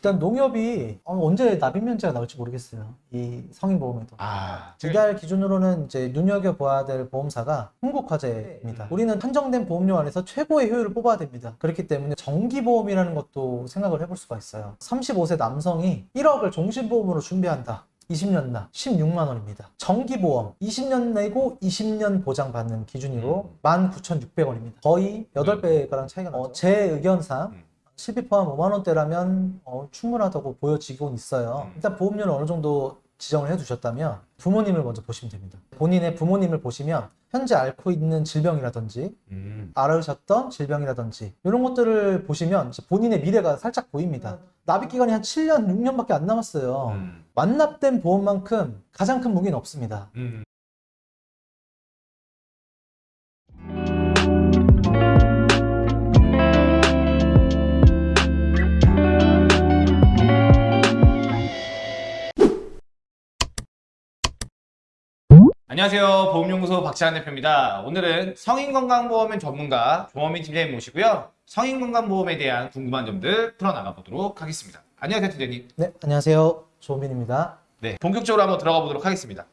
일단 농협이 어, 언제 납입 면제가 나올지 모르겠어요. 이 성인보험에도. 아, 이달 기준으로는 이제 눈여겨봐야 될 보험사가 흥국화재입니다. 음. 우리는 한정된 보험료 안에서 최고의 효율을 뽑아야 됩니다. 그렇기 때문에 정기보험이라는 것도 생각을 해볼 수가 있어요. 35세 남성이 1억을 종신보험으로 준비한다. 20년 나 16만 원입니다. 정기보험 20년 내고 20년 보장받는 기준으로 19,600원입니다. 거의 8배가량 차이가 나죠. 어, 제 의견상 음. 실비 포함 5만 원대라면 어, 충분하다고 보여지곤 있어요. 음. 일단 보험료는 어느 정도 지정을 해두셨다면 부모님을 먼저 보시면 됩니다. 본인의 부모님을 보시면 현재 앓고 있는 질병이라든지 음. 앓으셨던 질병이라든지 이런 것들을 보시면 본인의 미래가 살짝 보입니다. 납입 기간이 한 7년, 6년밖에 안 남았어요. 음. 완납된 보험만큼 가장 큰 무기는 없습니다. 음. 안녕하세요. 보험연구소 박지한 대표입니다. 오늘은 성인건강보험의 전문가 조원민 팀장님 모시고요. 성인건강보험에 대한 궁금한 점들 풀어나가 보도록 하겠습니다. 안녕하세요, 팀장님. 네, 안녕하세요. 조민입니다. 네, 본격적으로 한번 들어가 보도록 하겠습니다.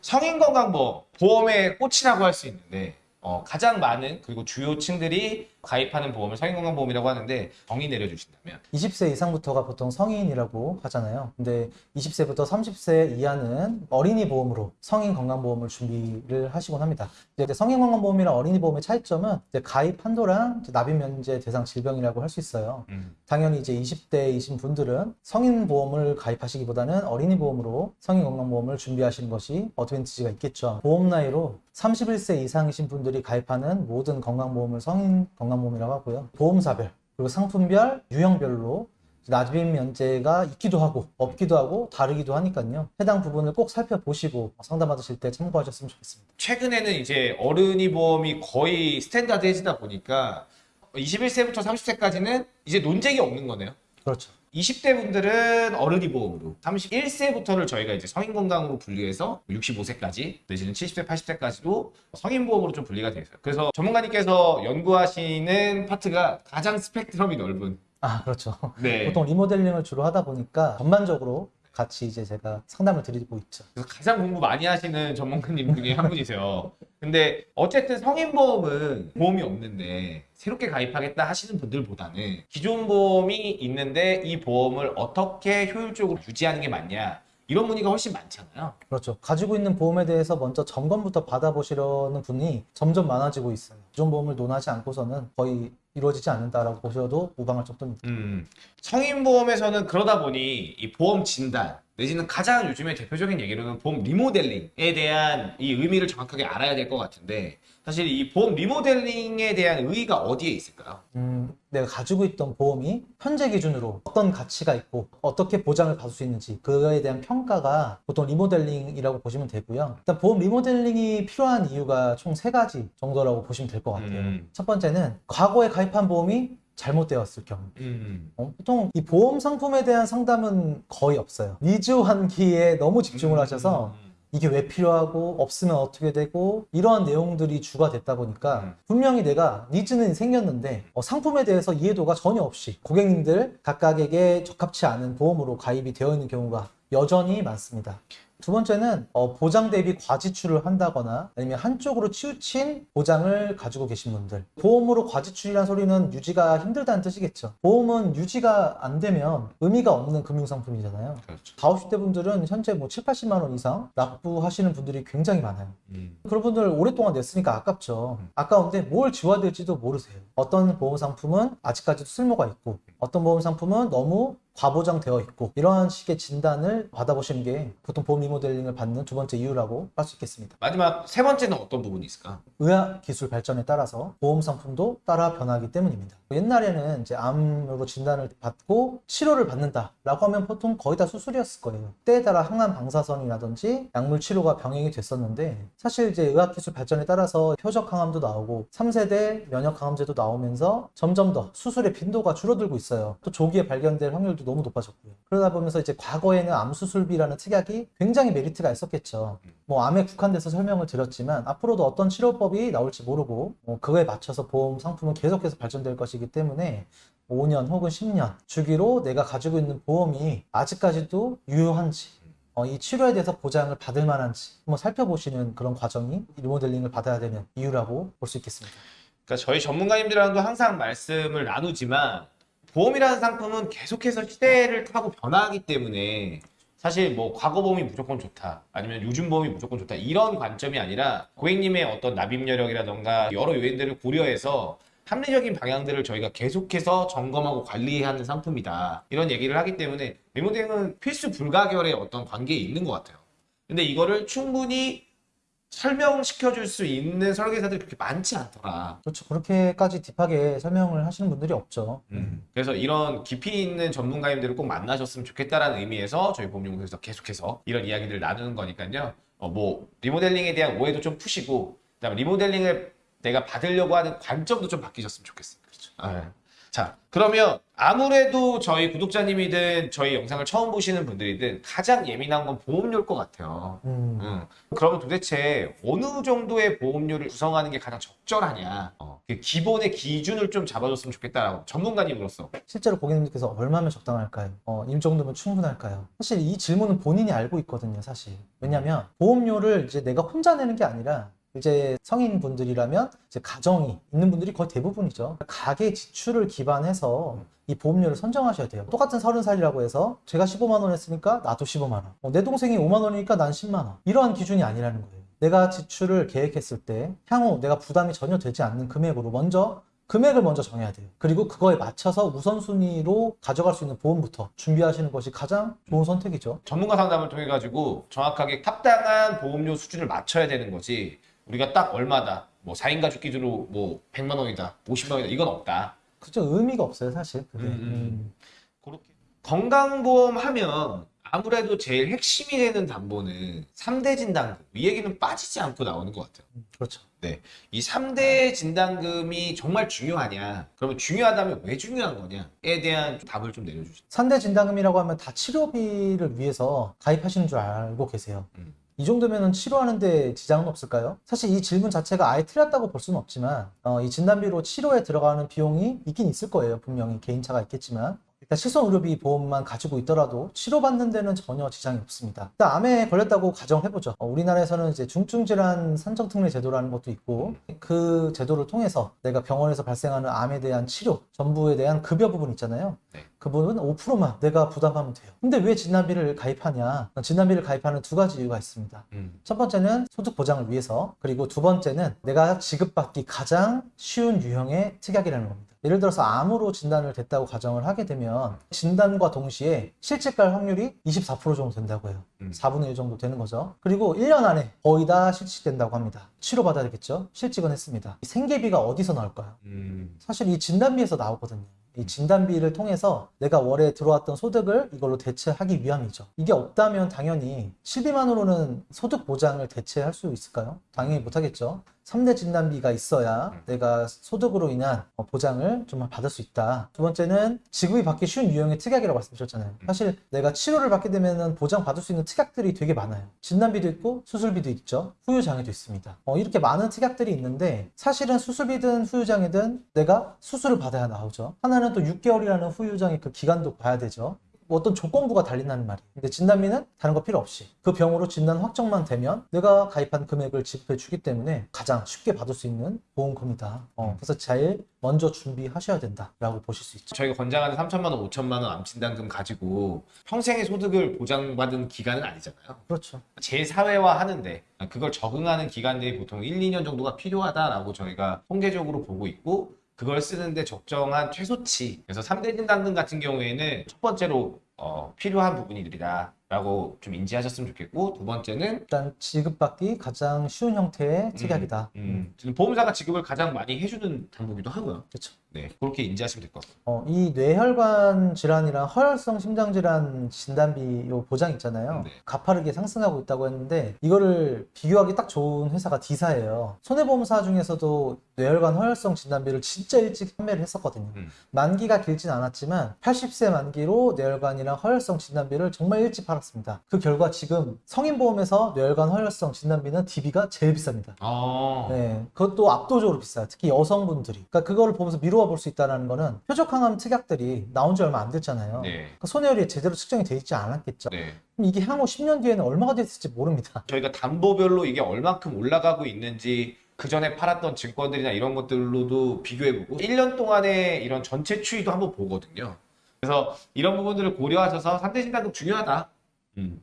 성인건강보험, 보험의 꽃이라고 할 수 있는데 어, 가장 많은 그리고 주요 층들이 가입하는 보험을 성인건강보험이라고 하는데 정의 내려주신다면 20세 이상부터가 보통 성인이라고 하잖아요. 근데 20세부터 30세 이하는 어린이 보험으로 성인 건강보험을 준비를 하시곤 합니다. 이제 성인 건강보험이랑 어린이 보험의 차이점은 이제 가입 한도랑 이제 납입 면제 대상 질병이라고 할 수 있어요. 음, 당연히 이제 20대이신 분들은 성인 보험을 가입하시기보다는 어린이 보험으로 성인 건강보험을 준비하시는 것이 어드밴티지가 있겠죠. 보험 나이로 31세 이상이신 분들이 가입하는 모든 건강보험을 성인 건강 보험이라고 하고요. 보험사별 그리고 상품별, 유형별로 납입 면제가 있기도 하고 없기도 하고 다르기도 하니까요. 해당 부분을 꼭 살펴보시고 상담받으실 때 참고하셨으면 좋겠습니다. 최근에는 이제 어른이 보험이 거의 스탠다드해지다 보니까 21세부터 30세까지는 이제 논쟁이 없는 거네요. 그렇죠. 20대 분들은 어른이 보험으로 31세부터를 저희가 이제 성인 건강으로 분리해서 65세까지 내지는 70세, 80세까지도 성인 보험으로 좀 분리가 되어 있어요. 그래서 전문가님께서 연구하시는 파트가 가장 스펙트럼이 넓은 아 그렇죠. 네. 보통 리모델링을 주로 하다 보니까 전반적으로 같이 이제 제가 상담을 드리고 있죠. 그래서 가장 공부 많이 하시는 전문가님 중에 한 분이세요. 근데 어쨌든 성인보험은 보험이 없는데 새롭게 가입하겠다 하시는 분들보다는 기존 보험이 있는데 이 보험을 어떻게 효율적으로 유지하는 게 맞냐 이런 문의가 훨씬 많잖아요. 그렇죠. 가지고 있는 보험에 대해서 먼저 점검부터 받아보시려는 분이 점점 많아지고 있어요. 기존 보험을 논하지 않고서는 거의 이루어지지 않는다라고 보셔도 무방할 정도입니다. 음, 성인보험에서는 그러다 보니 이 보험 진단 내지는 가장 요즘에 대표적인 얘기로는 보험 리모델링에 대한 이 의미를 정확하게 알아야 될 것 같은데 사실 이 보험 리모델링에 대한 의의가 어디에 있을까요? 음, 내가 가지고 있던 보험이 현재 기준으로 어떤 가치가 있고 어떻게 보장을 받을 수 있는지 그거에 대한 평가가 보통 리모델링이라고 보시면 되고요. 일단 보험 리모델링이 필요한 이유가 총 세 가지 정도라고 보시면 될 것 같아요. 음. 첫 번째는 과거에 가입한 보험이 잘못되었을 경우 음. 어, 보통 이 보험 상품에 대한 상담은 거의 없어요. 니즈 환기에 너무 집중을 하셔서 음. 이게 왜 필요하고 없으면 어떻게 되고 이러한 내용들이 주가 됐다 보니까 음. 분명히 내가 needs는 생겼는데 어, 상품에 대해서 이해도가 전혀 없이 고객님들 각각에게 적합치 않은 보험으로 가입이 되어 있는 경우가 여전히 많습니다. 두 번째는 어, 보장 대비 과지출을 한다거나 아니면 한쪽으로 치우친 보장을 가지고 계신 분들. 보험으로 과지출이라는 소리는 유지가 힘들다는 뜻이겠죠. 보험은 유지가 안 되면 의미가 없는 금융상품이잖아요. 그렇죠. 40, 50대 분들은 현재 뭐 7, 80만 원 이상 납부하시는 분들이 굉장히 많아요. 음. 그런 분들 오랫동안 냈으니까 아깝죠. 아까운데 뭘 지워야 될지도 모르세요. 어떤 보험 상품은 아직까지도 쓸모가 있고 어떤 보험 상품은 너무 과보장되어 있고 이러한 식의 진단을 받아보시는 게 보통 보험 리모델링을 받는 두 번째 이유라고 할 수 있겠습니다. 마지막 세 번째는 어떤 부분이 있을까? 의학 기술 발전에 따라서 보험 상품도 따라 변하기 때문입니다. 옛날에는 이제 암으로 진단을 받고 치료를 받는다라고 하면 보통 거의 다 수술이었을 거예요. 때에 따라 항암 방사선이라든지 약물 치료가 병행이 됐었는데 사실 이제 의학 기술 발전에 따라서 표적 항암도 나오고 3세대 면역 항암제도 나오면서 점점 더 수술의 빈도가 줄어들고 있어요. 또 조기에 발견될 확률도 너무 높아졌고요. 그러다 보면서 이제 과거에는 암 수술비라는 특약이 굉장히 메리트가 있었겠죠. 뭐 암에 국한돼서 설명을 드렸지만 앞으로도 어떤 치료법이 나올지 모르고 뭐 그거에 맞춰서 보험 상품은 계속해서 발전될 것이기 때문에 5년 혹은 10년 주기로 내가 가지고 있는 보험이 아직까지도 유효한지 어, 이 치료에 대해서 보장을 받을 만한지 한번 살펴보시는 그런 과정이 리모델링을 받아야 되는 이유라고 볼 수 있겠습니다. 그러니까 저희 전문가님들랑도 항상 말씀을 나누지만 보험이라는 상품은 계속해서 시대를 타고 변화하기 때문에 사실 뭐 과거 보험이 무조건 좋다 아니면 요즘 보험이 무조건 좋다 이런 관점이 아니라 고객님의 어떤 납입 여력이라던가 여러 요인들을 고려해서 합리적인 방향들을 저희가 계속해서 점검하고 관리하는 상품이다 이런 얘기를 하기 때문에 리모델링은 필수 불가결의 어떤 관계에 있는 것 같아요. 근데 이거를 충분히 설명시켜 줄 수 있는 설계사들이 그렇게 많지 않더라 그렇죠. 그렇게까지 딥하게 설명을 하시는 분들이 없죠. 음. 그래서 이런 깊이 있는 전문가님들을 꼭 만나셨으면 좋겠다라는 의미에서 저희 보험연구소에서 계속해서 이런 이야기들을 나누는 거니까요. 어, 뭐 리모델링에 대한 오해도 좀 푸시고 그다음에 리모델링을 내가 받으려고 하는 관점도 좀 바뀌셨으면 좋겠어요. 그렇죠. 자, 그러면 아무래도 저희 구독자님이든 저희 영상을 처음 보시는 분들이든 가장 예민한 건 보험료일 것 같아요. 음, 음. 그러면 도대체 어느 정도의 보험료를 구성하는 게 가장 적절하냐? 어, 그 기본의 기준을 좀 잡아줬으면 좋겠다라고 전문가님으로서. 실제로 고객님들께서 얼마면 적당할까요? 어, 이 정도면 충분할까요? 사실 이 질문은 본인이 알고 있거든요, 사실. 왜냐면 보험료를 이제 내가 혼자 내는 게 아니라 이제 성인분들이라면 이제 가정이 있는 분들이 거의 대부분이죠. 가계 지출을 기반해서 이 보험료를 선정하셔야 돼요. 똑같은 30살이라고 해서 제가 15만 원 했으니까 나도 15만 원. 어, 내 동생이 5만 원이니까 난 10만 원. 이러한 기준이 아니라는 거예요. 내가 지출을 계획했을 때 향후 내가 부담이 전혀 되지 않는 금액으로 먼저 금액을 먼저 정해야 돼요. 그리고 그거에 맞춰서 우선순위로 가져갈 수 있는 보험부터 준비하시는 것이 가장 좋은 선택이죠. 전문가 상담을 통해 가지고 정확하게 합당한 보험료 수준을 맞춰야 되는 거지. 우리가 딱 얼마다. 뭐 4인 가족 기준으로 뭐 100만 원이다. 50만 원이다. 이건 없다. 그죠 의미가 없어요 사실 그게. 음, 음. 음. 그렇게 건강보험 하면 아무래도 제일 핵심이 되는 담보는 3대 진단금. 이 얘기는 빠지지 않고 나오는 것 같아요. 음, 그렇죠. 이 3대 진단금이 정말 중요하냐? 그러면 중요하다면 왜 중요한 거냐?에 대한 답을 좀 내려주시죠. 산대 진단금이라고 하면 다 치료비를 위해서 가입하시는 줄 알고 계세요. 음. 이 정도면 치료하는데 지장은 없을까요? 사실 이 질문 자체가 아예 틀렸다고 볼 수는 없지만 어, 이 진단비로 치료에 들어가는 비용이 있긴 있을 거예요. 분명히 개인차가 있겠지만 일단 실손의료비 보험만 가지고 있더라도 치료받는 데는 전혀 지장이 없습니다. 일단 암에 걸렸다고 가정해보죠. 어, 우리나라에서는 이제 중증질환 산정특례 제도라는 것도 있고 그 제도를 통해서 내가 병원에서 발생하는 암에 대한 치료 전부에 대한 급여 부분 있잖아요. 네. 그 부분은 5%만 내가 부담하면 돼요. 근데 왜 진단비를 가입하냐? 진단비를 가입하는 두 가지 이유가 있습니다. 음. 첫 번째는 소득 보장을 위해서 그리고 두 번째는 내가 지급받기 가장 쉬운 유형의 특약이라는 겁니다. 예를 들어서 암으로 진단을 됐다고 가정을 하게 되면 진단과 동시에 실직 갈 확률이 24% 정도 된다고 해요. 음. 4분의 1 정도 되는 거죠. 그리고 1년 안에 거의 다 실직된다고 합니다. 치료받아야 되겠죠? 실직은 했습니다. 이 생계비가 어디서 나올까요? 음. 사실 이 진단비에서 나오거든요. 이 진단비를 통해서 내가 월에 들어왔던 소득을 이걸로 대체하기 위함이죠. 이게 없다면 당연히 실비만으로는 소득 보장을 대체할 수 있을까요? 당연히 못하겠죠. 3대 진단비가 있어야 내가 소득으로 인한 어, 보장을 좀 받을 수 있다. 두 번째는 지급이 받기 쉬운 유형의 특약이라고 말씀드렸잖아요. 사실 내가 치료를 받게 되면 보장 받을 수 있는 특약들이 되게 많아요. 진단비도 있고 수술비도 있죠. 후유장애도 있습니다. 어, 이렇게 많은 특약들이 있는데 사실은 수술비든 후유장애든 내가 수술을 받아야 나오죠. 하나는 또 6개월이라는 후유장애 그 기간도 봐야 되죠. 뭐 어떤 조건부가 달린다는 말이에요. 근데 진단비는 다른 거 필요 없이 그 병으로 진단 확정만 되면 내가 가입한 금액을 지급해 주기 때문에 가장 쉽게 받을 수 있는 보험금이다. 어, 그래서 제일 먼저 준비하셔야 된다라고 보실 수 있죠. 저희가 권장하는 3천만 원, 5천만 원 암진단금 가지고 평생의 소득을 보장받은 기간은 아니잖아요. 그렇죠. 재사회화 하는데 그걸 적응하는 기간들이 보통 1, 2년 정도가 필요하다라고 저희가 통계적으로 보고 있고 그걸 쓰는데 적정한 최소치 그래서 3대 진단금 같은 경우에는 첫 번째로 어, 필요한 부분이들이다 라고 좀 인지하셨으면 좋겠고 두 번째는 일단 지급받기 가장 쉬운 형태의 특약이다. 음, 지금 보험사가 지급을 가장 많이 해주는 방법이기도 하고요. 그렇죠. 네, 그렇게 인지하시면 될 것 같습니다. 어, 이 뇌혈관 질환이랑 허혈성 심장 질환 진단비 요 보장 있잖아요. 네. 가파르게 상승하고 있다고 했는데 이거를 비교하기 딱 좋은 회사가 디사예요. 손해보험사 중에서도 뇌혈관 허혈성 진단비를 진짜 일찍 판매를 했었거든요. 음. 만기가 길진 않았지만 80세 만기로 뇌혈관이랑 허혈성 진단비를 정말 일찍 팔았습니다. 그 결과 지금 성인보험에서 뇌혈관 허혈성 진단비는 DB가 제일 비쌉니다. 아, 네, 그것도 압도적으로 비싸요. 특히 여성분들이. 그러니까 그거를 보면서 미루어 볼 수 있다는 거는 표적항암 특약들이 나온 지 얼마 안 됐잖아요. 네, 그러니까 손해율이 제대로 측정이 돼 있지 않았겠죠. 네. 그럼 이게 향후 10년 뒤에는 얼마가 됐을지 모릅니다. 저희가 담보별로 이게 얼만큼 올라가고 있는지 그 전에 팔았던 증권들이나 이런 것들로도 비교해보고 1년 동안의 이런 전체 추이도 한번 보거든요. 그래서 이런 부분들을 고려하셔서 3대 신당금 중요하다. 음.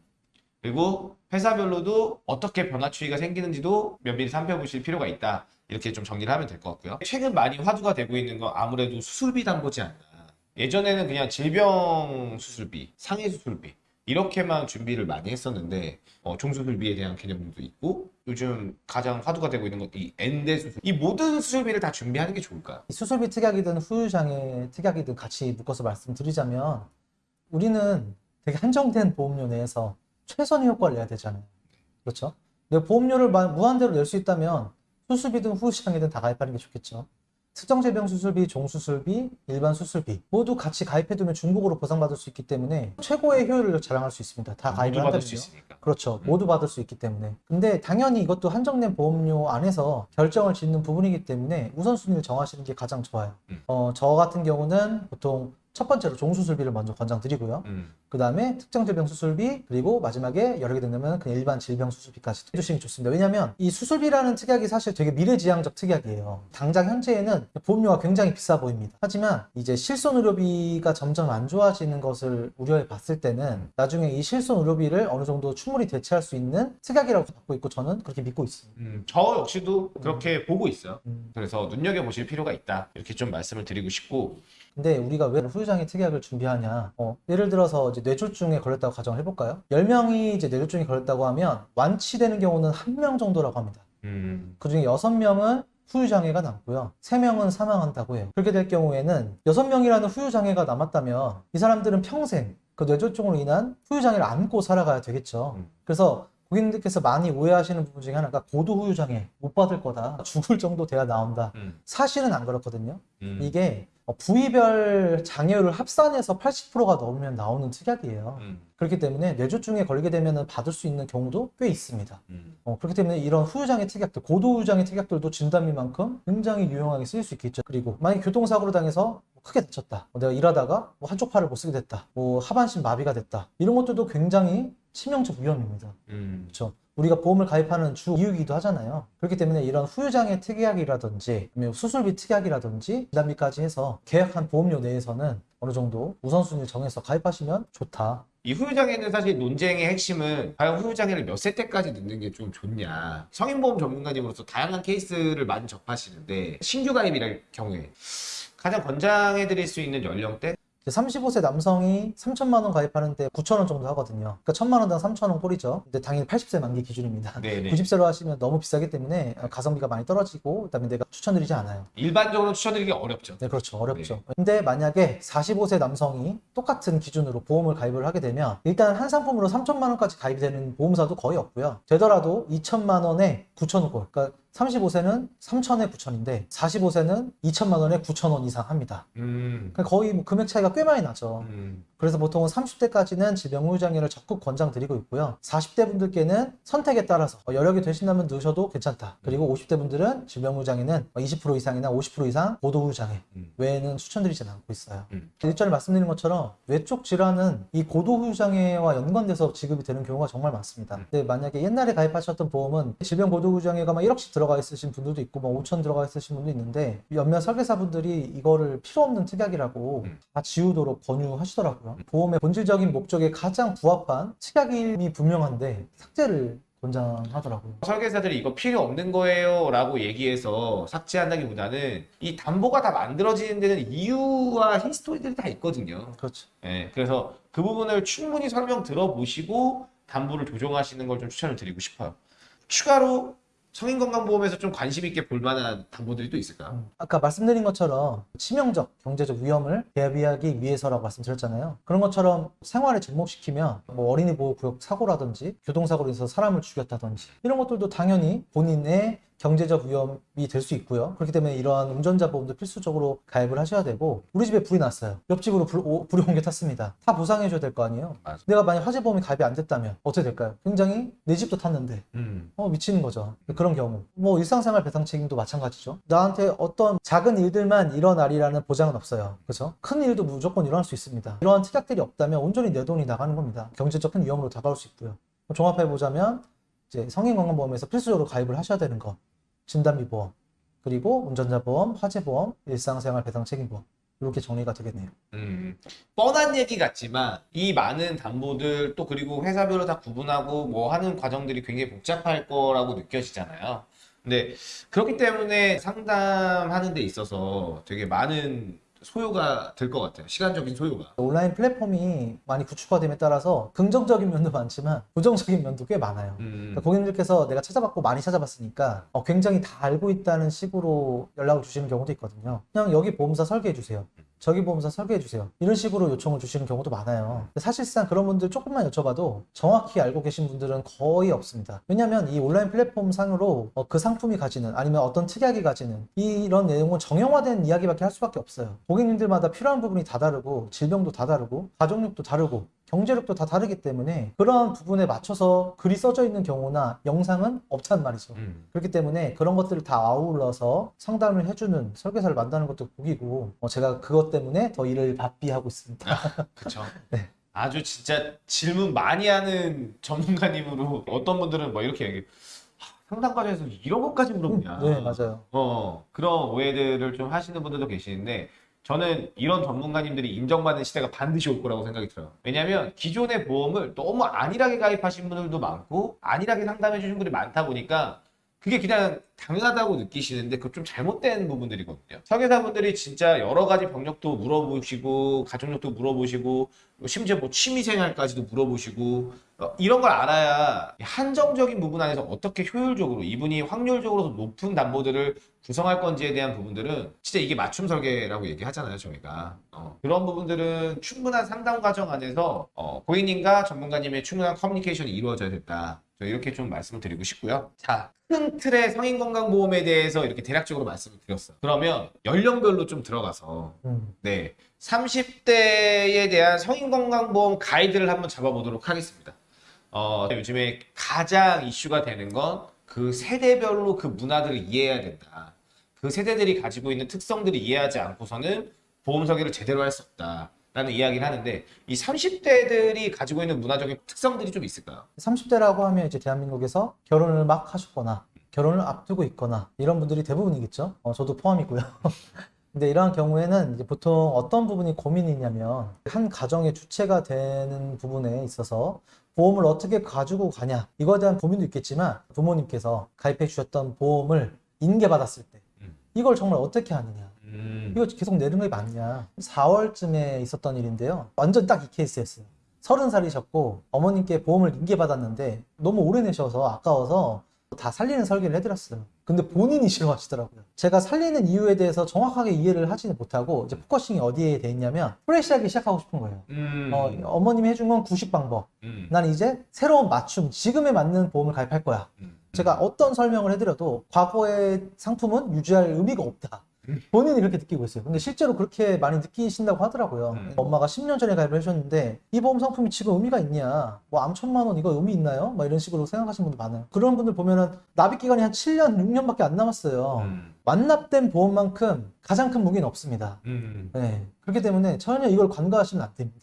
그리고 회사별로도 어떻게 변화 추이가 생기는지도 면밀히 살펴보실 필요가 있다. 이렇게 좀 정리를 하면 될 것 같고요. 최근 많이 화두가 되고 있는 건 아무래도 수술비 담보지 않나. 예전에는 그냥 질병 수술비, 상해 수술비 이렇게만 준비를 많이 했었는데 어, 종수술비에 대한 개념도 있고 요즘 가장 화두가 되고 있는 건이 엔대 수술. 이 모든 수술비를 다 준비하는 게 좋을까요? 이 수술비 특약이든 후유장애 특약이든 같이 묶어서 말씀드리자면 우리는 되게 한정된 보험료 내에서 최선의 효과를 내야 되잖아요. 그렇죠? 근데 보험료를 마- 무한대로 낼 수 있다면 수술비든 후유장애든 다 가입하는 게 좋겠죠. 특정 질병 수술비, 종수술비, 일반 수술비 모두 같이 가입해두면 중복으로 보상받을 수 있기 때문에 최고의 효율을 자랑할 수 있습니다. 다 가입을. 있으니까. 그렇죠. 음. 모두 받을 수 있기 때문에. 근데 당연히 이것도 한정된 보험료 안에서 결정을 짓는 부분이기 때문에 우선순위를 정하시는 게 가장 좋아요. 음. 어, 저 같은 경우는 보통 첫 번째로 종수술비를 먼저 권장드리고요. 음. 그 다음에 특정 질병 수술비, 그리고 마지막에 여러 개 된다면 그냥 일반 질병 수술비까지 해주시면 좋습니다. 왜냐하면 이 수술비라는 특약이 사실 되게 미래지향적 특약이에요. 당장 현재에는 보험료가 굉장히 비싸 보입니다. 하지만 이제 실손 의료비가 점점 안 좋아지는 것을 우려해 봤을 때는 나중에 이 실손 의료비를 어느 정도 충분히 대체할 수 있는 특약이라고 받고 있고 저는 그렇게 믿고 있습니다. 음, 저 역시도 그렇게 보고 있어요. 음. 그래서 눈여겨보실 필요가 있다. 이렇게 좀 말씀을 드리고 싶고 근데 우리가 왜 후유장애 특약을 준비하냐? 어, 예를 들어서 이제 뇌졸중에 걸렸다고 가정을 해볼까요? 10명이 이제 뇌졸중에 걸렸다고 하면 완치되는 경우는 한 명 정도라고 합니다. 음, 그 중에 6명은 후유장애가 남고요. 3명은 사망한다고 해요. 그렇게 될 경우에는 6명이라는 후유장애가 남았다면 이 사람들은 평생 그 뇌졸중으로 인한 후유장애를 안고 살아가야 되겠죠. 음. 그래서 고객님들께서 많이 오해하시는 부분 중에 하나가 고도 후유장애 못 받을 거다. 죽을 정도 돼야 나온다. 음, 사실은 안 그렇거든요. 음. 이게 어, 부위별 장애율을 합산해서 80%가 넘으면 나오는 특약이에요. 음, 그렇기 때문에 뇌졸중에 걸리게 되면 받을 수 있는 경우도 꽤 있습니다. 음. 어, 그렇기 때문에 이런 후유장애 특약들, 고도 후유장애 특약들도 진단비만큼 굉장히 유용하게 쓰일 수 있겠죠. 그리고 만약 교통사고로 당해서 뭐 크게 다쳤다. 뭐 내가 일하다가 뭐 한쪽 팔을 못 쓰게 됐다. 뭐 하반신 마비가 됐다. 이런 것들도 굉장히 치명적 위험입니다. 음. 그렇죠. 우리가 보험을 가입하는 주 이유이기도 하잖아요. 그렇기 때문에 이런 후유장애 특약이라든지 수술비 특약이라든지 진단비까지 해서 계약한 보험료 내에서는 어느 정도 우선순위를 정해서 가입하시면 좋다. 이 후유장애는 사실 논쟁의 핵심은 과연 후유장애를 몇 세 때까지 넣는 게 좀 좋냐. 성인보험 전문가님으로서 다양한 케이스를 많이 접하시는데 신규 가입이랄 경우에 가장 권장해드릴 수 있는 연령대? 35세 남성이 3천만 원 가입하는 데 9천 원 정도 하거든요. 그러니까 1천만 원당 3천 원 꼴이죠. 근데 당연히 80세 만기 기준입니다. 네네. 90세로 하시면 너무 비싸기 때문에 가성비가 많이 떨어지고 그다음에 내가 추천드리지 않아요. 일반적으로 추천드리기 어렵죠. 네, 그렇죠. 어렵죠. 근데 만약에 45세 남성이 똑같은 기준으로 보험을 가입을 하게 되면 일단 한 상품으로 3천만 원까지 가입이 되는 보험사도 거의 없고요. 되더라도 2천만 원에 9천 원 꼴. 그러니까 35세는 3천에 9천인데 45세는 2천만 원에 9천 원 이상 합니다. 음. 그러니까 거의 뭐 금액 차이가 꽤 많이 나죠. 음. 그래서 보통은 30대까지는 질병 후유장애를 적극 권장드리고 있고요. 40대 분들께는 선택에 따라서 어, 여력이 되신다면 넣으셔도 괜찮다. 그리고 50대 분들은 질병 후유장애는 20% 이상이나 50% 이상 고도 후유장애 음. 외에는 추천드리진 않고 있어요. 음. 일전에 말씀드린 것처럼 외쪽 질환은 이 고도 후유장애와 연관돼서 지급이 되는 경우가 정말 많습니다. 음. 근데 만약에 옛날에 가입하셨던 보험은 질병 고도 후유장애가 막 1억씩 들어가 있으신 분들도 있고 뭐 5천 들어가 있으신 분도 있는데 몇몇 설계사분들이 이거를 필요 없는 특약이라고 음. 다 지우도록 권유하시더라고요. 보험의 본질적인 목적에 가장 부합한 특약임이 분명한데 삭제를 권장하더라고요. 설계사들이 이거 필요 없는 거예요 라고 얘기해서 삭제한다기보다는 이 담보가 다 만들어지는 데는 이유와 history들이 다 있거든요. 그렇죠. 예, 그래서 그 부분을 충분히 설명 들어보시고 담보를 조정하시는 걸 좀 추천을 드리고 싶어요. 추가로 성인건강보험에서 좀 관심 있게 볼 만한 담보들이 또 있을까요? 음, 아까 말씀드린 것처럼 치명적 경제적 위험을 대비하기 위해서라고 말씀드렸잖아요. 그런 것처럼 생활에 접목시키면 뭐 어린이 보호 구역 사고라든지 교통사고로 인해서 사람을 죽였다든지 이런 것들도 당연히 본인의 경제적 위험이 될 수 있고요. 그렇기 때문에 이러한 운전자 보험도 필수적으로 가입을 하셔야 되고 우리 집에 불이 났어요. 옆집으로 불, 오- 불이 옮겨 탔습니다. 다 보상해 줘야 될 거 아니에요. 맞아. 내가 만약 화재 보험이 가입이 안 됐다면 어떻게 될까요? 굉장히 내 집도 탔는데 음. 어 미치는 거죠. 그런 경우. 뭐 일상생활 배상 책임도 마찬가지죠. 나한테 어떤 작은 일들만 일어나리라는 보장은 없어요. 그렇죠? 큰 일도 무조건 일어날 수 있습니다. 이러한 특약들이 없다면 온전히 내 돈이 나가는 겁니다. 경제적 큰 위험으로 다가올 수 있고요. 종합해 보자면 이제 성인건강보험에서 필수적으로 가입을 하셔야 되는 거. 진단비 보험, 그리고 운전자 보험, 화재 보험, 일상생활 배상 책임 보험. 이렇게 정리가 되겠네요. 음, 뻔한 얘기 같지만 이 많은 담보들 또 그리고 회사별로 다 구분하고 뭐 하는 과정들이 굉장히 복잡할 거라고 느껴지잖아요. 근데 그렇기 때문에 상담하는 데 있어서 되게 많은 소요가 될 것 같아요. 시간적인 소요가. 온라인 플랫폼이 많이 구축화됨에 따라서 긍정적인 면도 많지만 부정적인 면도 꽤 많아요. 음, 그러니까 고객님들께서 내가 찾아봤고 많이 찾아봤으니까 어, 굉장히 다 알고 있다는 식으로 연락을 주시는 경우도 있거든요. 그냥 여기 보험사 설계해 주세요. 저기 보험사 설계해 주세요. 이런 식으로 요청을 주시는 경우도 많아요. 사실상 그런 분들 조금만 여쭤봐도 정확히 알고 계신 분들은 거의 없습니다. 왜냐하면 이 온라인 플랫폼 상으로 어, 그 상품이 가지는 아니면 어떤 특약이 가지는 이런 내용은 정형화된 이야기밖에 할 수밖에 없어요. 고객님들마다 필요한 부분이 다 다르고 질병도 다 다르고 가족력도 다르고 경제력도 다 다르기 때문에 그러한 부분에 맞춰서 글이 써져 있는 경우나 영상은 없단 말이죠. 음. 그렇기 때문에 그런 것들을 다 아울러서 상담을 해주는 설계사를 만드는 것도 복이고 어, 제가 그것 때문에 더 일을 바삐 하고 있습니다. 그쵸. 네. 아주 진짜 질문 많이 하는 전문가님으로 어떤 분들은 뭐 이렇게 얘기해요. 하, 상담 과정에서 이런 것까지 물어보냐. 네 맞아요. 어, 그런 오해들을 좀 하시는 분들도 계시는데 저는 이런 전문가님들이 인정받는 시대가 반드시 올 거라고 생각이 들어요. 왜냐하면 기존의 보험을 너무 안일하게 가입하신 분들도 많고 안일하게 상담해 주신 분들이 많다 보니까 그게 그냥 당연하다고 느끼시는데 그거 좀 잘못된 부분들이거든요. 설계사분들이 진짜 여러 가지 병력도 물어보시고 가족력도 물어보시고 심지어 뭐 취미생활까지도 물어보시고 어, 이런 걸 알아야 한정적인 부분 안에서 어떻게 효율적으로 이분이 확률적으로 더 높은 담보들을 구성할 건지에 대한 부분들은 진짜 이게 맞춤 설계라고 얘기하잖아요 저희가. 어, 그런 부분들은 충분한 상담 과정 안에서 어, 고객님과 전문가님의 충분한 커뮤니케이션이 이루어져야 된다. 저 이렇게 좀 말씀을 드리고 싶고요. 자큰 틀의 성인건강보험에 대해서 이렇게 대략적으로 말씀을 드렸어요. 그러면 연령별로 좀 들어가서 음, 네 30대에 대한 성인건강보험 가이드를 한번 잡아보도록 하겠습니다. 어, 요즘에 가장 이슈가 되는 건 그 세대별로 그 문화들을 이해해야 된다. 그 세대들이 가지고 있는 특성들을 이해하지 않고서는 보험 설계를 제대로 할 수 없다. 라는 이야기를 하는데 이 30대들이 가지고 있는 문화적인 특성들이 좀 있을까요? 30대라고 하면 이제 대한민국에서 결혼을 막 하셨거나 결혼을 앞두고 있거나 이런 분들이 대부분이겠죠. 어, 저도 포함이고요. 근데 이러한 경우에는 이제 보통 어떤 부분이 고민이 있냐면 한 가정의 주체가 되는 부분에 있어서 보험을 어떻게 가지고 가냐 이거에 대한 고민도 있겠지만 부모님께서 가입해 주셨던 보험을 인계받았을 때 음. 이걸 정말 어떻게 하느냐? 음, 이거 계속 내는 게 맞냐? 4월쯤에 있었던 일인데요. 완전 딱 이 케이스였어요. 서른 살이셨고 어머님께 보험을 인계받았는데 너무 오래 내셔서 아까워서 다 살리는 설계를 해드렸어요. 근데 본인이 싫어하시더라고요. 제가 살리는 이유에 대해서 정확하게 이해를 하지는 못하고 이제 focusing이 어디에 돼 있냐면 fresh하게 시작하고 싶은 거예요. 음, 어, 어머님이 해준 건 90방법. 음, 난 이제 새로운 맞춤 지금에 맞는 보험을 가입할 거야. 음. 제가 어떤 설명을 해드려도 과거의 상품은 유지할 의미가 없다. 음. 본인이 그렇게 느끼고 있어요. 근데 실제로 그렇게 많이 느끼신다고 하더라고요. 음. 엄마가 10년 전에 가입을 해주셨는데 이 보험 상품이 지금 의미가 있냐? 뭐 암천만 원 이거 의미 있나요? 막 이런 식으로 생각하시는 분들 많아요. 그런 분들 보면은 납입 기간이 한 7년, 6년밖에 안 남았어요. 음, 완납된 보험만큼 가장 큰 무기는 없습니다. 음. 네. 그렇기 때문에 전혀 이걸 관가하시면 안 됩니다.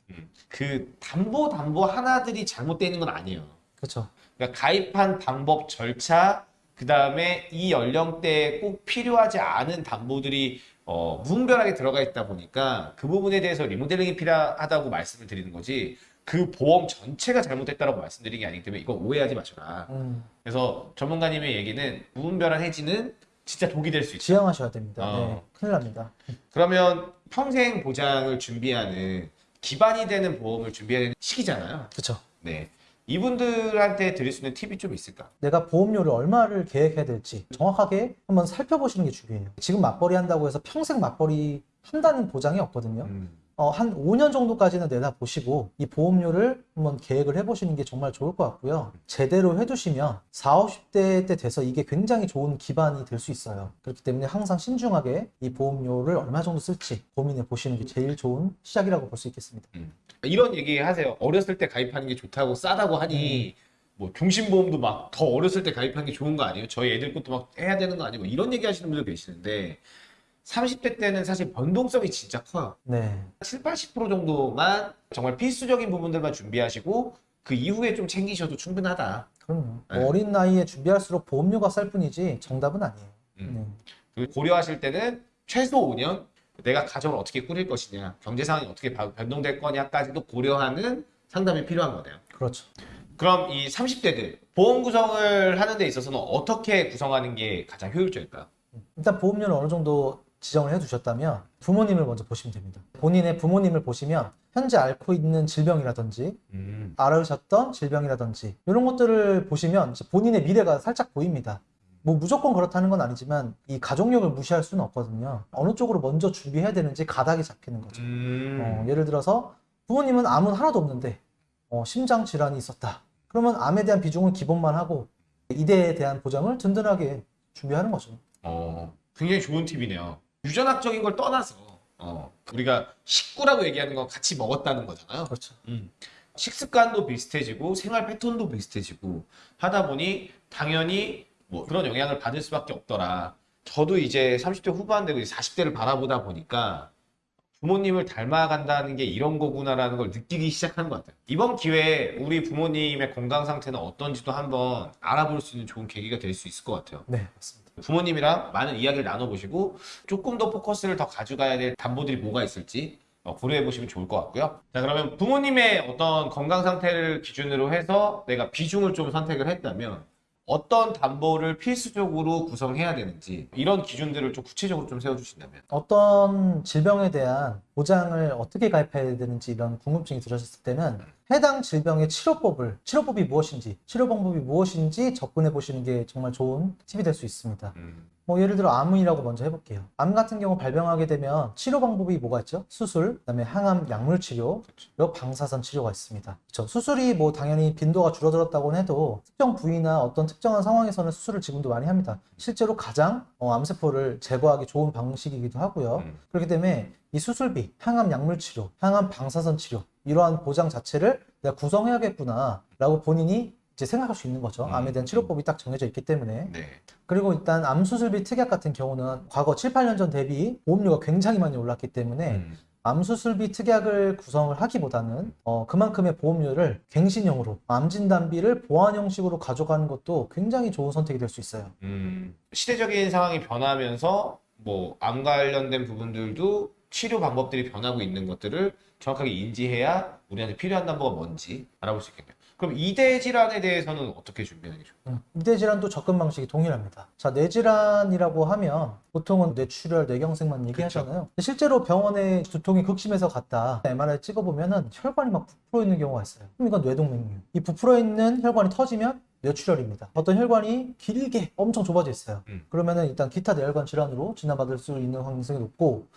그 담보 담보 하나들이 잘못되어 있는 건 아니에요. 그렇죠. 그러니까 가입한 방법 절차 그 다음에 이 연령대에 꼭 필요하지 않은 담보들이 어, 무분별하게 들어가 있다 보니까 그 부분에 대해서 리모델링이 필요하다고 말씀을 드리는 거지 그 보험 전체가 잘못됐다라고 말씀드리는 게 아니기 때문에 이거 오해하지 마셔라. 음, 그래서 전문가님의 얘기는 무분별한 해지는 진짜 독이 될 수 있다. 지양하셔야 됩니다. 어. 네. 큰일 납니다. 그러면 평생 보장을 준비하는 기반이 되는 보험을 준비해야 되는 시기잖아요. 그렇죠. 네. 이분들한테 드릴 수 있는 팁이 좀 있을까? 내가 보험료를 얼마를 계획해야 될지 정확하게 한번 살펴보시는 게 중요해요. 지금 맞벌이 한다고 해서 평생 맞벌이 한다는 보장이 없거든요. 음. 어, 한 5년 정도까지는 내다 보시고 이 보험료를 한번 계획을 해보시는 게 정말 좋을 것 같고요. 제대로 해두시면 40, 50대 때 돼서 이게 굉장히 좋은 기반이 될 수 있어요. 그렇기 때문에 항상 신중하게 이 보험료를 얼마 정도 쓸지 고민해 보시는 게 제일 좋은 시작이라고 볼 수 있겠습니다. 이런 얘기 하세요. 어렸을 때 가입하는 게 좋다고 싸다고 하니 뭐 종신보험도 막 더 어렸을 때 가입하는 게 좋은 거 아니에요? 저희 애들 것도 막 해야 되는 거 아니고 이런 얘기 하시는 분들 계시는데 30대 때는 사실 변동성이 진짜 커요. 네. 7, 80% 정도만 정말 필수적인 부분들만 준비하시고 그 이후에 좀 챙기셔도 충분하다. 그럼요. 네. 어린 나이에 준비할수록 보험료가 쌀 뿐이지 정답은 아니에요. 음. 네. 고려하실 때는 최소 5년 내가 가정을 어떻게 꾸릴 것이냐, 경제 상황이 어떻게 바- 변동될 거냐까지도 고려하는 상담이 필요한 거네요. 그렇죠. 그럼 이 30대들 보험 구성을 하는 데 있어서는 어떻게 구성하는 게 가장 효율적일까요? 일단 보험료를 어느 정도 지정을 해두셨다면 부모님을 먼저 보시면 됩니다. 본인의 부모님을 보시면 현재 앓고 있는 질병이라든지 음. 앓으셨던 질병이라든지 이런 것들을 보시면 본인의 미래가 살짝 보입니다. 뭐 무조건 그렇다는 건 아니지만 이 가족력을 무시할 수는 없거든요. 어느 쪽으로 먼저 준비해야 되는지 가닥이 잡히는 거죠. 음. 어, 예를 들어서 부모님은 암은 하나도 없는데 어, 심장 질환이 있었다. 그러면 암에 대한 비중은 기본만 하고 이대에 대한 보장을 든든하게 준비하는 거죠. 어, 굉장히 좋은 팁이네요. 유전학적인 걸 떠나서 어, 우리가 식구라고 얘기하는 건 같이 먹었다는 거잖아요. 그렇죠. 음. 식습관도 비슷해지고 생활 패턴도 비슷해지고 하다 보니 당연히 뭐 그런 영향을 받을 수밖에 없더라. 저도 이제 30대 후반 되고 이제 40대를 바라보다 보니까 부모님을 닮아간다는 게 이런 거구나라는 걸 느끼기 시작하는 것 같아요. 이번 기회에 우리 부모님의 건강 상태는 어떤지도 한번 알아볼 수 있는 좋은 계기가 될 수 있을 것 같아요. 네, 맞습니다. 부모님이랑 많은 이야기를 나눠보시고 조금 더 포커스를 더 가져가야 될 담보들이 뭐가 있을지 어, 고려해 보시면 좋을 것 같고요. 자 그러면 부모님의 어떤 건강 상태를 기준으로 해서 내가 비중을 좀 선택을 했다면 어떤 담보를 필수적으로 구성해야 되는지 이런 기준들을 좀 구체적으로 좀 세워주신다면 어떤 질병에 대한 보장을 어떻게 가입해야 되는지 이런 궁금증이 들으셨을 때는 해당 질병의 치료법을 치료법이 무엇인지 치료 방법이 무엇인지 접근해 보시는 게 정말 좋은 팁이 될 수 있습니다. 뭐 예를 들어 암이라고 먼저 해볼게요. 암 같은 경우 발병하게 되면 치료 방법이 뭐가 있죠? 수술, 그 다음에 항암 약물 치료, 그리고 방사선 치료가 있습니다. 그렇죠? 수술이 뭐 당연히 빈도가 줄어들었다고는 해도 특정 부위나 어떤 특정한 상황에서는 수술을 지금도 많이 합니다. 실제로 가장 어, 암세포를 제거하기 좋은 방식이기도 하고요. 음. 그렇기 때문에 이 수술비, 항암 약물 치료, 항암 방사선 치료 이러한 보장 자체를 내가 구성해야겠구나 라고 본인이 이제 생각할 수 있는 거죠. 음. 암에 대한 치료법이 딱 정해져 있기 때문에 네. 그리고 일단 암 수술비 특약 같은 경우는 과거 7, 8년 전 대비 보험료가 굉장히 많이 올랐기 때문에 음. 암 수술비 특약을 구성을 하기보다는 어, 그만큼의 보험료를 갱신형으로 암 진단비를 보완 형식으로 가져가는 것도 굉장히 좋은 선택이 될 수 있어요. 음. 시대적인 상황이 변하면서 뭐 암 관련된 부분들도 치료 방법들이 변하고 있는 것들을 정확하게 인지해야 우리한테 필요한 담보가 뭔지 알아볼 수 있겠네요. 그럼 이대 질환에 대해서는 어떻게 준비하는 게 좋을까요? 음, 이대 질환도 접근 방식이 동일합니다. 자, 뇌질환이라고 하면 보통은 뇌출혈, 뇌경색만 얘기하잖아요. 근데 실제로 병원에 두통이 극심해서 갔다 MRI 찍어보면은 혈관이 막 부풀어 있는 경우가 있어요. 그럼 이건 뇌동맥류. 이 부풀어 있는 혈관이 터지면 뇌출혈입니다. 어떤 혈관이 길게 엄청 좁아져 있어요. 음. 그러면은 일단 기타 뇌혈관 질환으로 진단받을 수 있는 가능성이 높고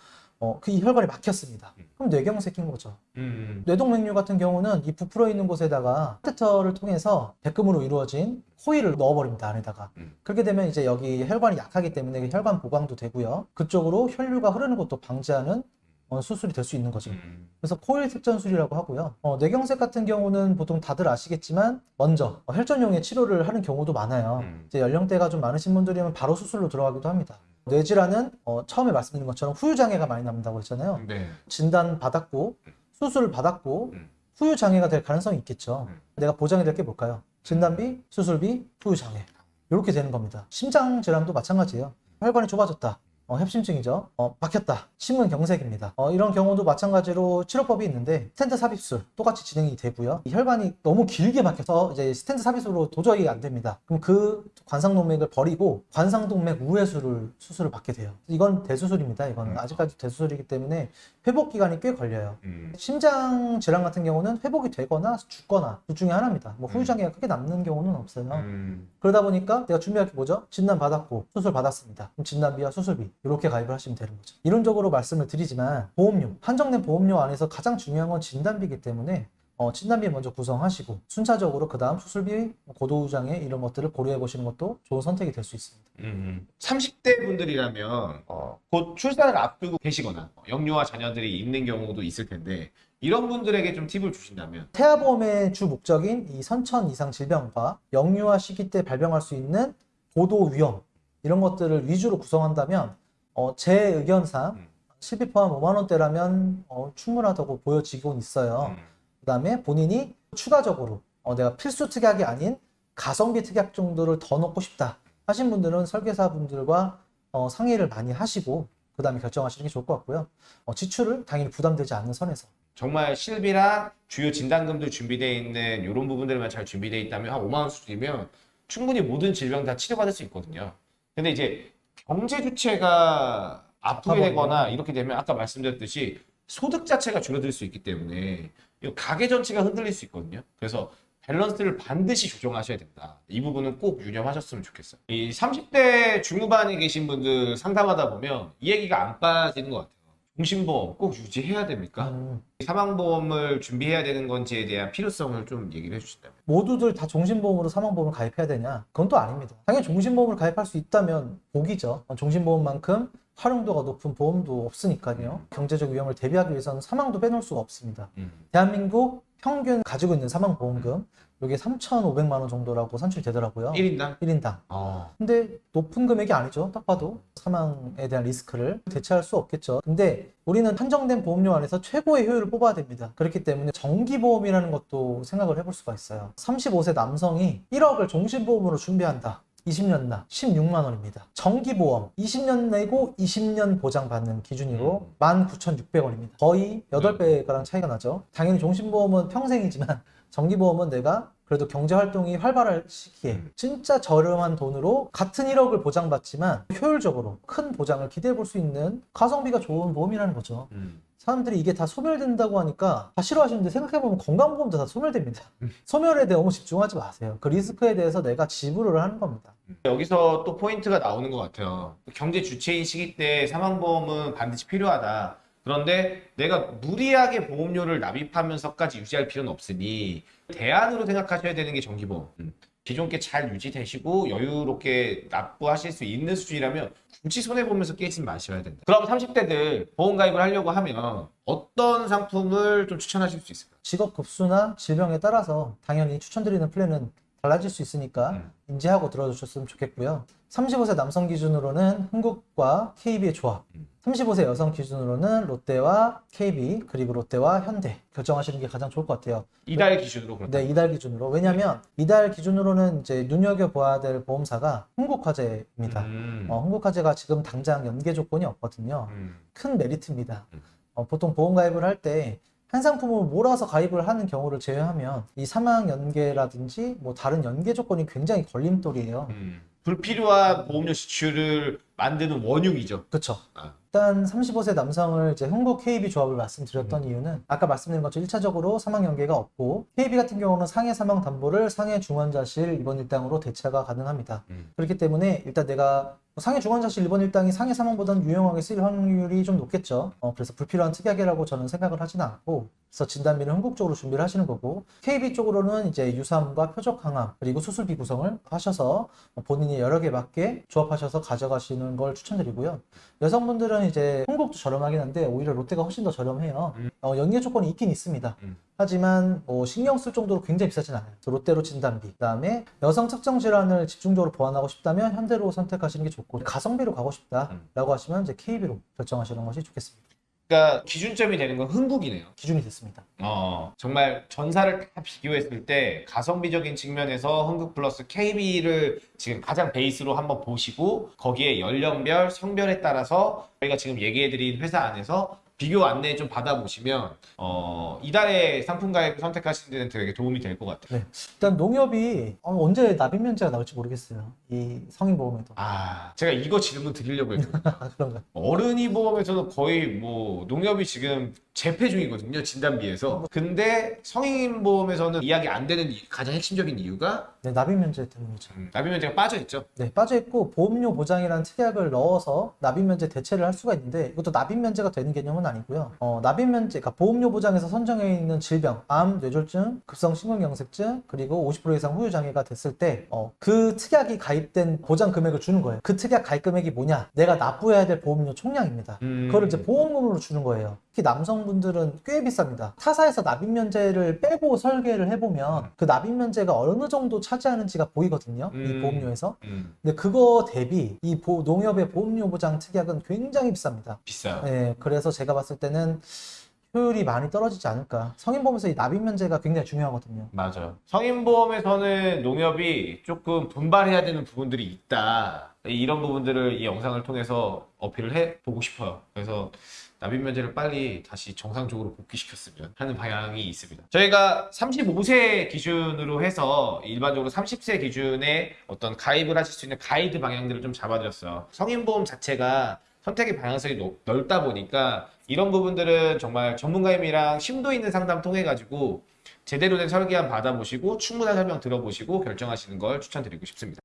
어, 그 이 혈관이 막혔습니다. 음. 그럼 뇌경색인 거죠. 음. 뇌동맥류 같은 경우는 이 부풀어 있는 곳에다가 카테터를 통해서 백금으로 이루어진 코일을 넣어버립니다 안에다가 음. 그렇게 되면 이제 여기 혈관이 약하기 때문에 혈관 보강도 되고요 그쪽으로 혈류가 흐르는 것도 방지하는 어, 수술이 될 수 있는 거죠 음. 그래서 코일 색전술이라고 하고요 어, 뇌경색 같은 경우는 보통 다들 아시겠지만 먼저 어, 혈전용의 치료를 하는 경우도 많아요 음. 이제 연령대가 좀 많으신 분들이면 바로 수술로 들어가기도 합니다 뇌질환은 어, 처음에 말씀드린 것처럼 후유장애가 많이 남는다고 했잖아요 네. 진단 받았고 수술을 받았고 음. 후유 장애가 될 가능성이 있겠죠. 음. 내가 보장이 될 게 뭘까요? 진단비, 수술비, 후유 장애. 이렇게 되는 겁니다. 심장 질환도 마찬가지예요. 혈관이 좁아졌다. 어, 협심증이죠. 어, 막혔다. 심근 경색입니다. 어, 이런 경우도 마찬가지로 치료법이 있는데 스텐트 삽입술 똑같이 진행이 되고요. 이 혈관이 너무 길게 막혀서 이제 스텐트 삽입술로 도저히 안 됩니다. 그럼 그 관상동맥을 버리고 관상동맥 우회술을 수술을 받게 돼요. 이건 대수술입니다. 이건 음. 아직까지 대수술이기 때문에 회복 기간이 꽤 걸려요. 음. 심장 질환 같은 경우는 회복이 되거나 죽거나 둘 중에 하나입니다. 뭐 음. 후유장애가 크게 남는 경우는 없어요. 음. 그러다 보니까 내가 준비할 게 뭐죠? 진단 받았고 수술 받았습니다. 그럼 진단비와 수술비 이렇게 가입을 하시면 되는 거죠. 이론적으로 말씀을 드리지만 보험료 한정된 보험료 안에서 가장 중요한 건 진단비이기 때문에 어, 진단비 먼저 구성하시고 순차적으로 그 다음 수술비, 고도우장애 이런 것들을 고려해 보시는 것도 좋은 선택이 될 수 있습니다. 음. 30대 분들이라면 어, 곧 출산을 앞두고 계시거나 어, 영유아 자녀들이 있는 경우도 있을 텐데 이런 분들에게 좀 팁을 주신다면 태아보험의 주 목적인 이 선천 이상 질병과 영유아 시기 때 발병할 수 있는 고도 위험 이런 것들을 위주로 구성한다면 어, 제 의견상 음. 실비 포함 5만 원대라면 어, 충분하다고 보여지곤 있어요. 음. 그다음에 본인이 추가적으로 어, 내가 필수 특약이 아닌 가성비 특약 정도를 더 넣고 싶다 하신 분들은 설계사분들과 어, 상의를 많이 하시고 그다음에 결정하시는 게 좋을 것 같고요. 어, 지출을 당연히 부담되지 않는 선에서 정말 실비랑 주요 진단금도 준비되어 있는 이런 부분들만 잘 준비되어 있다면 한 5만 원 수준이면 충분히 모든 질병 다 치료받을 수 있거든요. 근데 이제 경제 주체가 아프게. 되거나 이렇게 되면 아까 말씀드렸듯이 소득 자체가 줄어들 수 있기 때문에 이 가계 전체가 흔들릴 수 있거든요. 그래서 밸런스를 반드시 조정하셔야 된다. 이 부분은 꼭 유념하셨으면 좋겠어요. 이 30대 중후반에 계신 분들 상담하다 보면 이 얘기가 안 빠지는 것 같아요. 종신보험 꼭 유지해야 됩니까? 음, 사망보험을 준비해야 되는 건지에 대한 필요성을 좀 얘기를 해주신다면. 모두들 다 종신보험으로 사망보험을 가입해야 되냐? 그건 또 아닙니다. 당연히 종신보험을 가입할 수 있다면 복이죠. 종신보험만큼 활용도가 높은 보험도 없으니까요. 경제적 위험을 대비하기 위해서는 사망도 빼놓을 수가 없습니다. 대한민국 평균 가지고 있는 사망보험금 이게 3,500만 원 정도라고 산출되더라고요. 1인당? 1인당. 어. 근데 높은 금액이 아니죠. 딱 봐도 사망에 대한 리스크를 대체할 수 없겠죠. 근데 우리는 한정된 보험료 안에서 최고의 효율을 뽑아야 됩니다. 그렇기 때문에 정기보험이라는 것도 생각을 해볼 수가 있어요. 35세 남성이 1억을 종신보험으로 준비한다. 20년 나 16만 원입니다. 정기보험 20년 내고 20년 보장받는 기준으로 19,600원입니다. 거의 8배가량 차이가 나죠. 당연히 종신보험은 평생이지만 정기보험은 내가 그래도 경제활동이 활발할 시기에 음. 진짜 저렴한 돈으로 같은 1억을 보장받지만 효율적으로 큰 보장을 기대해 볼 수 있는 가성비가 좋은 보험이라는 거죠. 음. 사람들이 이게 다 소멸된다고 하니까 다 싫어하시는데 생각해보면 건강보험도 다 소멸됩니다. 음. 소멸에 대해 너무 집중하지 마세요. 그 리스크에 대해서 내가 지불을 하는 겁니다. 여기서 또 포인트가 나오는 것 같아요. 경제 주체인 시기 때 사망보험은 반드시 필요하다. 그런데 내가 무리하게 보험료를 납입하면서까지 유지할 필요는 없으니 대안으로 생각하셔야 되는 게 정기보험. 음. 기존 게 잘 유지되시고 여유롭게 납부하실 수 있는 수준이라면 굳이 손해보면서 깨지 마셔야 된다. 그럼 30대들 보험 가입을 하려고 하면 어떤 상품을 좀 추천하실 수 있을까요? 직업 급수나 질병에 따라서 당연히 추천드리는 플랜은 달라질 수 있으니까 음. 인지하고 들어주셨으면 좋겠고요. 35세 남성 기준으로는 흥국과 KB의 조합, 음. 35세 여성 기준으로는 롯데와 KB 그리고 롯데와 현대 결정하시는 게 가장 좋을 것 같아요. 이달 기준으로 그렇다. 네, 이달 기준으로. 왜냐면 이달 기준으로는 이제 눈여겨봐야 될 보험사가 흥국화재입니다. 음. 어, 흥국화재가 지금 당장 연계 조건이 없거든요. 음. 큰 메리트입니다. 음. 어, 보통 보험 가입을 할때 한 상품을 몰아서 가입을 하는 경우를 제외하면 이 사망 연계라든지 뭐 다른 연계 조건이 굉장히 걸림돌이에요. 음. 불필요한 보험료 지출을 만드는 원흉이죠. 그렇죠. 아. 일단 35세 남성을 이제 흥국 KB 조합을 말씀드렸던 음. 이유는 아까 말씀드린 것처럼 1차적으로 사망 연계가 없고 KB 같은 경우는 상해 사망 담보를 상해 중환자실 입원 일당으로 대체가 가능합니다. 음. 그렇기 때문에 일단 내가 뭐 상해 중환자실 입원 일당이 상해 사망보다는 유용하게 쓰일 확률이 좀 높겠죠. 어, 그래서 불필요한 특약이라고 저는 생각을 하지는 않고 그래서 진단비는 흥국적으로 준비를 하시는 거고 KB 쪽으로는 이제 유사암과 표적 항암 그리고 수술비 구성을 하셔서 본인이 여러 개 맞게 조합하셔서 가져가시는 걸 추천드리고요. 여성분들은 이제 흥국도 저렴하긴 한데 오히려 롯데가 훨씬 더 저렴해요. 음. 어, 연계 조건이 있긴 있습니다. 음. 하지만 뭐 신경 쓸 정도로 굉장히 비싸진 않아요. 롯데로 진단비, 그 다음에 여성 특정 질환을 집중적으로 보완하고 싶다면 현대로 선택하시는 게 좋고 가성비로 가고 싶다라고 하시면 이제 KB로 결정하시는 것이 좋겠습니다. 그러니까 기준점이 되는 건 흥국이네요. 기준이 됐습니다. 어, 정말 전사를 다 비교했을 때 가성비적인 측면에서 흥국 플러스 KB를 지금 가장 베이스로 한번 보시고 거기에 연령별, 성별에 따라서 저희가 지금 얘기해드린 회사 안에서 비교 안내 좀 받아보시면 어, 이달의 상품 가입을 선택하시는 데는 되게 도움이 될 것 같아요. 일단 농협이 어, 언제 납입 면제가 나올지 모르겠어요. 이 성인 보험에도. 아, 제가 이거 질문 드리려고 했거든요. 아, 그런가? 어른이 보험에서는 거의 뭐 농협이 지금 재패 중이거든요 진단비에서 근데 성인 보험에서는 이야기 안 되는 이- 가장 핵심적인 이유가 네, 납입 면제 때문이죠. 음, 납입면제가 빠져 있죠 네, 빠져 있고 보험료 보장이라는 특약을 넣어서 납입 면제 대체를 할 수가 있는데 이것도 납입 면제가 되는 개념은 아니고요. 어, 납입 면제, 그러니까 보험료 보장에서 선정해 있는 질병, 암, 뇌졸중, 급성 심근경색증 그리고 50% 이상 후유 장애가 됐을 때 어, 그 특약이 가입된 보장 금액을 주는 거예요. 그 특약 가입 금액이 뭐냐? 내가 납부해야 될 보험료 총량입니다. 음. 그거를 이제 보험금으로 주는 거예요. 특히 남성분들은 꽤 비쌉니다. 타사에서 납입 면제를 빼고 설계를 해보면 그 납입 면제가 어느 정도 차 지하는지가 보이거든요. 이 음. 보험료에서. 음, 근데 그거 대비 이 보- 농협의 보험료 보장 특약은 굉장히 비쌉니다. 비싸요 네, 그래서 제가 봤을 때는 효율이 많이 떨어지지 않을까. 성인보험에서 이 납입 면제가 굉장히 중요하거든요. 맞아요 성인보험에서는 농협이 조금 분발해야 되는 부분들이 있다 이런 부분들을 이 영상을 통해서 어필을 해보고 싶어요 그래서 납입 면제를 빨리 다시 정상적으로 복귀시켰으면 하는 방향이 있습니다. 저희가 35세 기준으로 해서 일반적으로 30세 기준에 어떤 가입을 하실 수 있는 가이드 방향들을 좀 잡아드렸어요. 성인보험 자체가 선택의 방향성이 높- 넓다 보니까 이런 부분들은 정말 전문가님이랑 심도 있는 상담 통해 가지고 제대로 된 설계안 받아보시고 충분한 설명 들어보시고 결정하시는 걸 추천드리고 싶습니다.